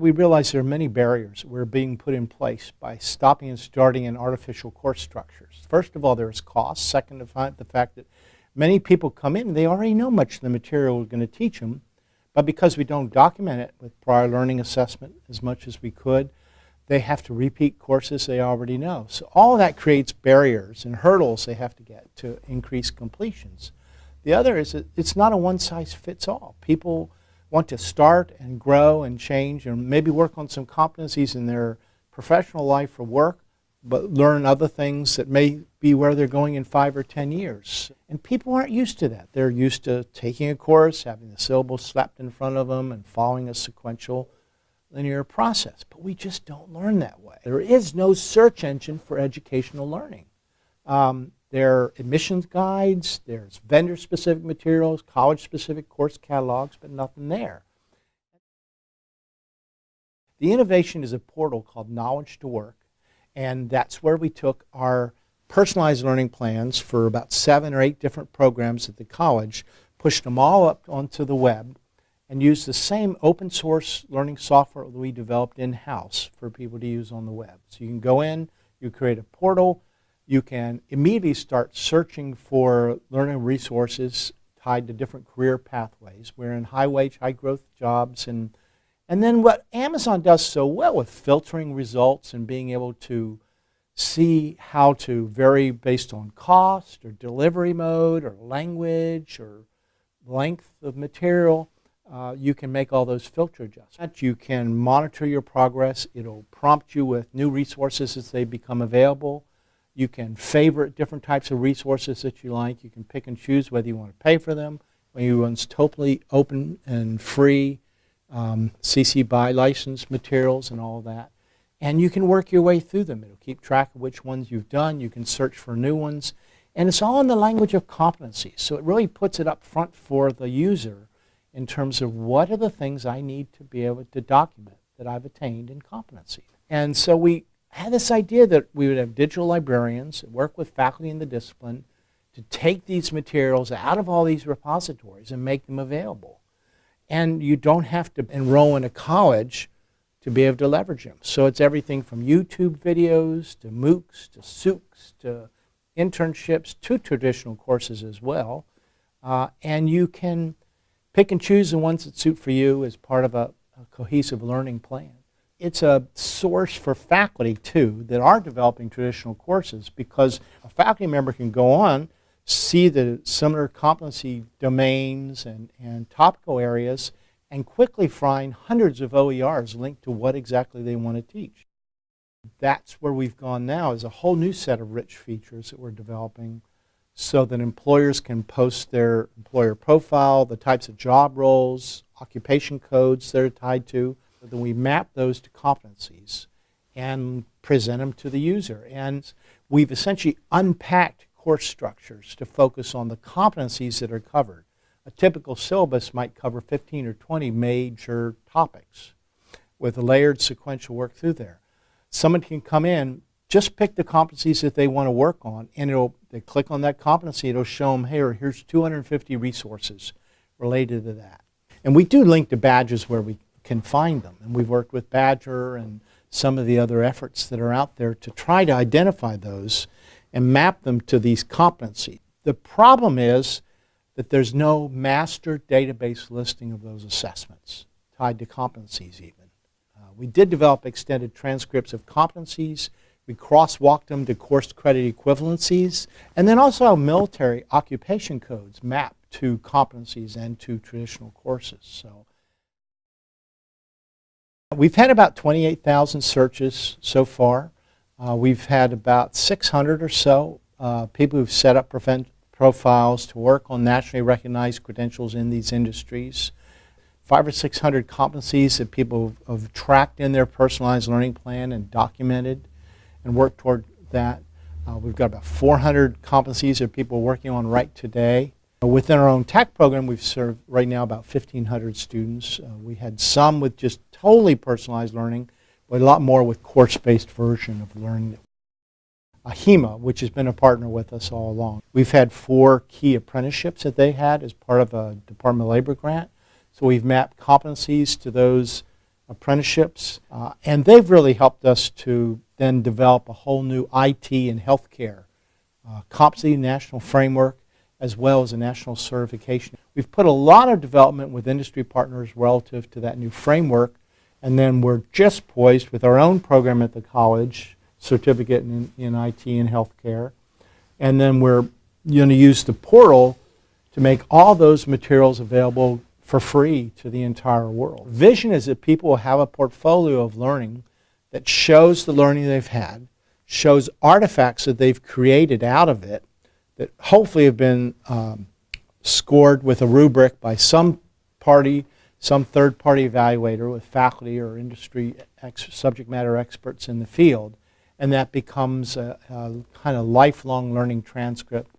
We realize there are many barriers that are being put in place by stopping and starting in artificial course structures. First of all, there's cost. Second, the fact that many people come in, they already know much of the material we're going to teach them, but because we don't document it with prior learning assessment as much as we could, they have to repeat courses they already know. So all that creates barriers and hurdles they have to get to increase completions. The other is that it's not a one-size-fits-all. People want to start and grow and change and maybe work on some competencies in their professional life or work, but learn other things that may be where they're going in five or ten years. And people aren't used to that. They're used to taking a course, having the syllabus slapped in front of them, and following a sequential linear process. But we just don't learn that way. There is no search engine for educational learning. Um, there are admissions guides, there's vendor-specific materials, college-specific course catalogs, but nothing there. The innovation is a portal called Knowledge to Work, and that's where we took our personalized learning plans for about seven or eight different programs at the college, pushed them all up onto the web, and used the same open source learning software that we developed in-house for people to use on the web. So you can go in, you create a portal, you can immediately start searching for learning resources tied to different career pathways. We're in high wage, high growth jobs. And, and then what Amazon does so well with filtering results and being able to see how to vary based on cost or delivery mode or language or length of material, uh, you can make all those filter adjustments. You can monitor your progress. It'll prompt you with new resources as they become available. You can favorite different types of resources that you like. You can pick and choose whether you want to pay for them, whether you want totally open and free um, CC BY license materials and all that. And you can work your way through them. It'll keep track of which ones you've done. You can search for new ones. And it's all in the language of competency. So it really puts it up front for the user in terms of what are the things I need to be able to document that I've attained in competency. And so we I had this idea that we would have digital librarians work with faculty in the discipline to take these materials out of all these repositories and make them available. And you don't have to enroll in a college to be able to leverage them. So it's everything from YouTube videos to MOOCs to SOOCs to internships to traditional courses as well. Uh, and you can pick and choose the ones that suit for you as part of a, a cohesive learning plan it's a source for faculty too that are developing traditional courses because a faculty member can go on, see the similar competency domains and, and topical areas, and quickly find hundreds of OERs linked to what exactly they want to teach. That's where we've gone now is a whole new set of rich features that we're developing so that employers can post their employer profile, the types of job roles, occupation codes they're tied to, then we map those to competencies and present them to the user. And we've essentially unpacked course structures to focus on the competencies that are covered. A typical syllabus might cover 15 or 20 major topics with a layered sequential work through there. Someone can come in, just pick the competencies that they want to work on, and it'll, they click on that competency, it'll show them, here, here's 250 resources related to that. And we do link to badges where we can find them. And we've worked with Badgr and some of the other efforts that are out there to try to identify those and map them to these competencies. The problem is that there's no master database listing of those assessments tied to competencies even. Uh, we did develop extended transcripts of competencies. We crosswalked them to course credit equivalencies. And then also military occupation codes mapped to competencies and to traditional courses. So We've had about 28,000 searches so far. Uh, we've had about 600 or so uh, people who've set up profiles to work on nationally recognized credentials in these industries. Five or 600 competencies that people have, have tracked in their personalized learning plan and documented and worked toward that. Uh, we've got about 400 competencies that people are working on right today. Within our own tech program, we've served right now about 1,500 students. Uh, we had some with just totally personalized learning, but a lot more with course-based version of learning. AHIMA, which has been a partner with us all along. We've had four key apprenticeships that they had as part of a Department of Labor grant. So we've mapped competencies to those apprenticeships, uh, and they've really helped us to then develop a whole new IT and healthcare uh, competency national framework as well as a national certification. We've put a lot of development with industry partners relative to that new framework, and then we're just poised with our own program at the college, certificate in, in IT and healthcare, and then we're going to use the portal to make all those materials available for free to the entire world. Vision is that people will have a portfolio of learning that shows the learning they've had, shows artifacts that they've created out of it that hopefully have been um, scored with a rubric by some party, some third party evaluator with faculty or industry subject matter experts in the field. And that becomes a, a kind of lifelong learning transcript